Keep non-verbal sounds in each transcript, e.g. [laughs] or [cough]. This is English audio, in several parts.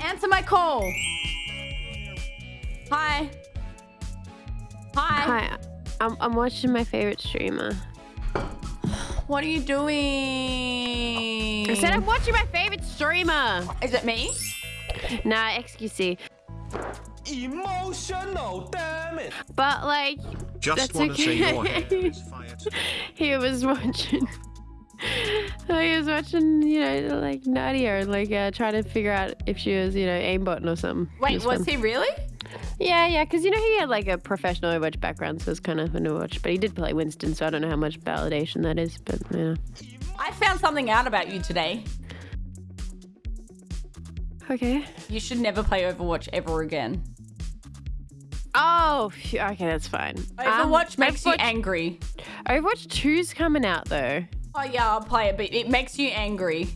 Answer my call. Hi. Hi. Hi, I'm, I'm watching my favorite streamer. What are you doing? I said I'm watching my favorite streamer. Is it me? Nah, XQC. Emotional, damn it. But like, Just That's want to say your hair is fire he was watching. [laughs] he was watching, you know, like Nadia, like uh, trying to figure out if she was, you know, aimbotting or something. Wait, was he really? Yeah, yeah, because you know he had like a professional Overwatch background, so it's kind of fun to watch. But he did play Winston, so I don't know how much validation that is. But yeah. I found something out about you today. Okay. You should never play Overwatch ever again. Oh, okay, that's fine. Um, Overwatch makes you angry. Overwatch 2's coming out though. Oh yeah, I'll play it, but it makes you angry.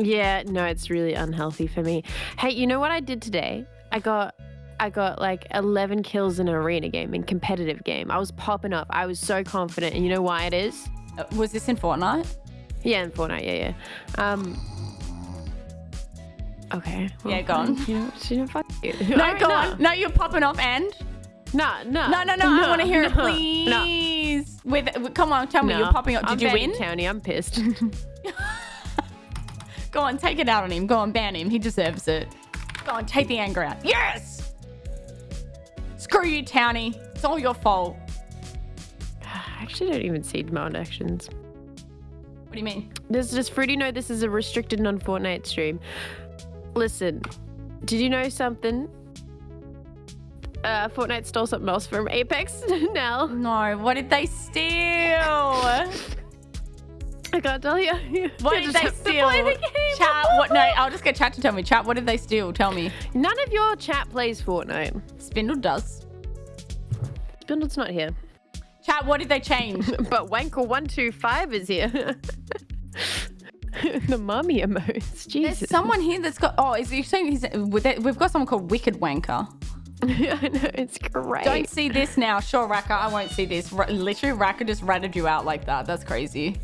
Yeah, no, it's really unhealthy for me. Hey, you know what I did today? I got I got like 11 kills in an arena game, in competitive game. I was popping up. I was so confident. And you know why it is? Uh, was this in Fortnite? Yeah, in Fortnite, yeah, yeah. Um Okay. Yeah, go on. You know, you know fuck you. No, Alright, go on. No, you're popping off and. No, no. No, no, no. I want to hear it, [laughs] please. With, with- come on, tell me No. you're popping up. Did I'm you win? Townie, I'm pissed. [laughs] Go on, take it out on him. Go on, ban him. He deserves it. Go on, take the anger out. Yes. Screw you, Townie. It's all your fault. [sighs] I actually don't even see demand actions. What do you mean? This does Fruity know this is a restricted non-Fortnite stream? Listen, did you know something? Uh, Fortnite stole something else from Apex [laughs] now. No. What did they steal? I can't tell you. What did they steal? the. Chat. What? No, I'll just get chat to tell me. Chat. What did they steal? Tell me. None of your chat plays Fortnite. Spindle does. Spindle's not here. Chat. What did they change? [laughs] But Wanker125 is here. [laughs] the mummy emotes. Jesus. There's someone here that's got. Oh, is he saying he's? We've got someone called Wicked Wanker. [laughs] I know, it's great. Don't see this now. Sure, Raka, I won't see this. R- literally, Raka just ratted you out like that. That's crazy.